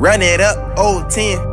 Run it up, old 10.